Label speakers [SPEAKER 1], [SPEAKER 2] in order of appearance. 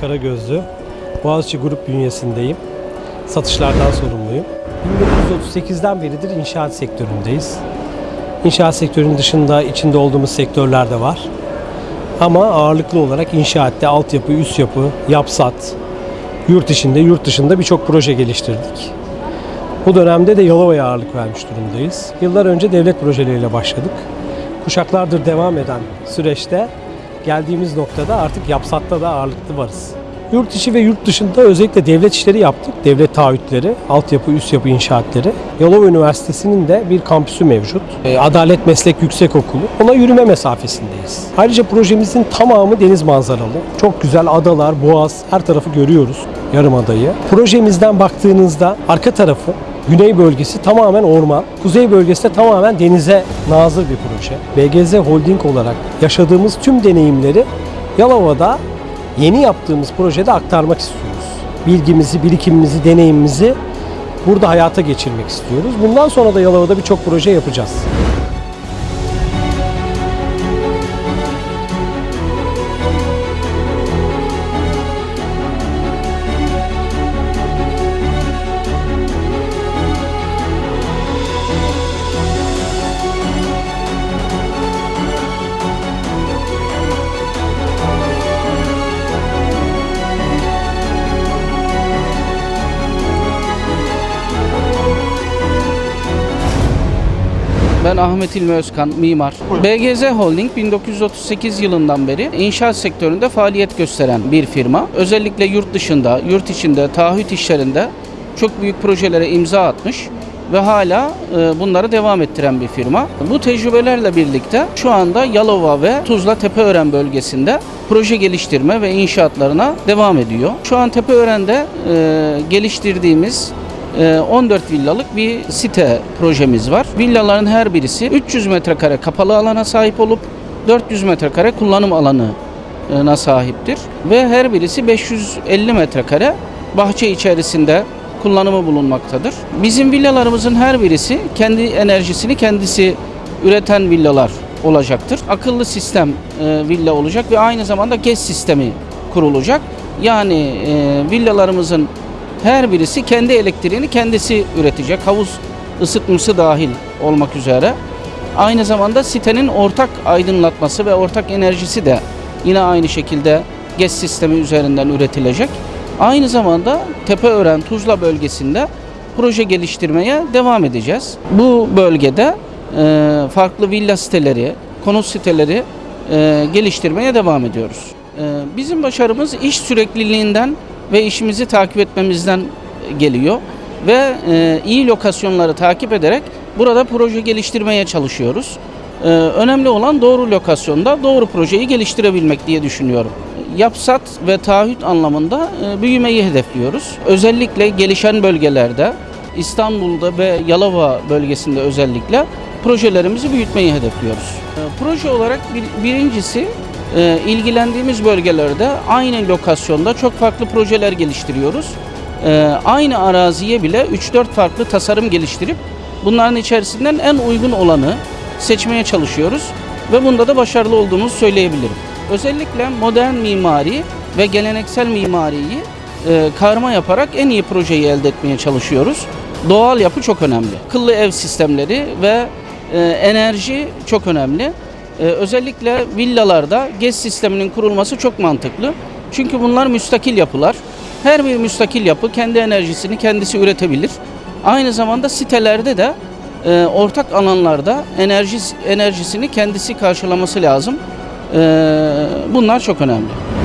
[SPEAKER 1] Karagözlü. Boğaziçi Grup bünyesindeyim. Satışlardan sorumluyum. 1938'den beridir inşaat sektöründeyiz. İnşaat sektörünün dışında içinde olduğumuz sektörler de var. Ama ağırlıklı olarak inşaatte altyapı, üst yapı, yapsat, yurt içinde, yurt dışında birçok proje geliştirdik. Bu dönemde de Yalova'ya ağırlık vermiş durumdayız. Yıllar önce devlet projeleriyle başladık. Kuşaklardır devam eden süreçte geldiğimiz noktada artık yapsatta da ağırlıklı varız. Yurt içi ve yurt dışında özellikle devlet işleri yaptık. Devlet taahhütleri, altyapı, üst yapı inşaatları. Yalova Üniversitesi'nin de bir kampüsü mevcut. E, Adalet Meslek Yüksekokulu. Ona yürüme mesafesindeyiz. Ayrıca projemizin tamamı deniz manzaralı. Çok güzel adalar, boğaz, her tarafı görüyoruz. Yarımadayı. Projemizden baktığınızda arka tarafı Güney bölgesi tamamen orman, kuzey bölgesi de tamamen denize nazır bir proje. BGZ Holding olarak yaşadığımız tüm deneyimleri Yalova'da yeni yaptığımız projede aktarmak istiyoruz. Bilgimizi, birikimimizi, deneyimimizi burada hayata geçirmek istiyoruz. Bundan sonra da Yalova'da birçok proje yapacağız.
[SPEAKER 2] Ben Ahmet İlmi Özkan, mimar. BGZ Holding 1938 yılından beri inşaat sektöründe faaliyet gösteren bir firma. Özellikle yurt dışında, yurt içinde, taahhüt işlerinde çok büyük projelere imza atmış ve hala e, bunları devam ettiren bir firma. Bu tecrübelerle birlikte şu anda Yalova ve Tuzla Tepeören bölgesinde proje geliştirme ve inşaatlarına devam ediyor. Şu an Tepeören'de e, geliştirdiğimiz 14 villalık bir site projemiz var. Villaların her birisi 300 metrekare kapalı alana sahip olup 400 metrekare kullanım alanına sahiptir. Ve her birisi 550 metrekare bahçe içerisinde kullanımı bulunmaktadır. Bizim villalarımızın her birisi kendi enerjisini kendisi üreten villalar olacaktır. Akıllı sistem e, villa olacak ve aynı zamanda GES sistemi kurulacak. Yani e, villalarımızın her birisi kendi elektriğini kendisi üretecek. Havuz ısıtması dahil olmak üzere. Aynı zamanda sitenin ortak aydınlatması ve ortak enerjisi de yine aynı şekilde GES sistemi üzerinden üretilecek. Aynı zamanda Tepeören Tuzla bölgesinde proje geliştirmeye devam edeceğiz. Bu bölgede e, farklı villa siteleri, konut siteleri e, geliştirmeye devam ediyoruz. E, bizim başarımız iş sürekliliğinden ve işimizi takip etmemizden geliyor ve e, iyi lokasyonları takip ederek burada proje geliştirmeye çalışıyoruz. E, önemli olan doğru lokasyonda doğru projeyi geliştirebilmek diye düşünüyorum. Yapsat ve taahhüt anlamında e, büyümeyi hedefliyoruz. Özellikle gelişen bölgelerde İstanbul'da ve Yalova bölgesinde özellikle projelerimizi büyütmeyi hedefliyoruz. E, proje olarak bir, birincisi e, ilgilendiğimiz bölgelerde aynı lokasyonda çok farklı projeler geliştiriyoruz. E, aynı araziye bile 3-4 farklı tasarım geliştirip bunların içerisinden en uygun olanı seçmeye çalışıyoruz ve bunda da başarılı olduğumuzu söyleyebilirim. Özellikle modern mimari ve geleneksel mimariyi e, karma yaparak en iyi projeyi elde etmeye çalışıyoruz. Doğal yapı çok önemli. Akıllı ev sistemleri ve e, enerji çok önemli. Ee, özellikle villalarda GES sisteminin kurulması çok mantıklı. Çünkü bunlar müstakil yapılar. Her bir müstakil yapı kendi enerjisini kendisi üretebilir. Aynı zamanda sitelerde de e, ortak alanlarda enerji enerjisini kendisi karşılaması lazım. E, bunlar çok önemli.